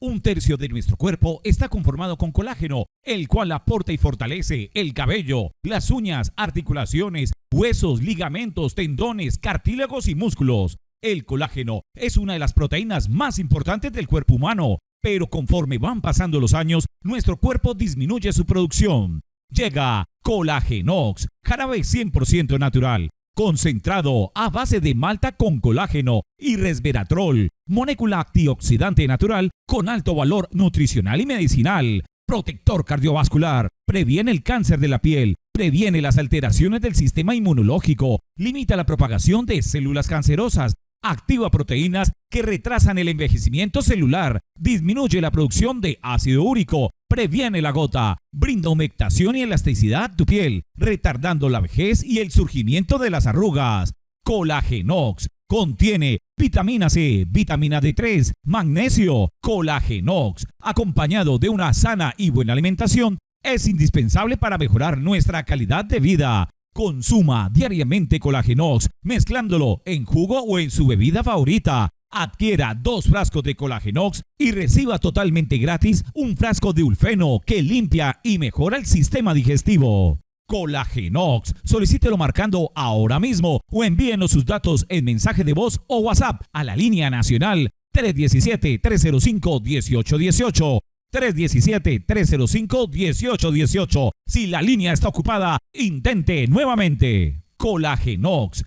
Un tercio de nuestro cuerpo está conformado con colágeno, el cual aporta y fortalece el cabello, las uñas, articulaciones, huesos, ligamentos, tendones, cartílagos y músculos. El colágeno es una de las proteínas más importantes del cuerpo humano, pero conforme van pasando los años, nuestro cuerpo disminuye su producción. Llega Colagenox, jarabe 100% natural, concentrado a base de malta con colágeno y resveratrol, molécula antioxidante natural con alto valor nutricional y medicinal, protector cardiovascular, previene el cáncer de la piel, previene las alteraciones del sistema inmunológico, limita la propagación de células cancerosas, activa proteínas que retrasan el envejecimiento celular, disminuye la producción de ácido úrico, previene la gota, brinda humectación y elasticidad a tu piel, retardando la vejez y el surgimiento de las arrugas. Colagenox contiene vitamina C, vitamina D3, magnesio, colagenox, acompañado de una sana y buena alimentación, es indispensable para mejorar nuestra calidad de vida. Consuma diariamente Colagenox, mezclándolo en jugo o en su bebida favorita. Adquiera dos frascos de Colagenox y reciba totalmente gratis un frasco de Ulfeno que limpia y mejora el sistema digestivo. Colagenox, solicítelo marcando ahora mismo o envíenos sus datos en mensaje de voz o WhatsApp a la línea nacional 317-305-1818. 317-305-1818. Si la línea está ocupada, intente nuevamente. Colagenox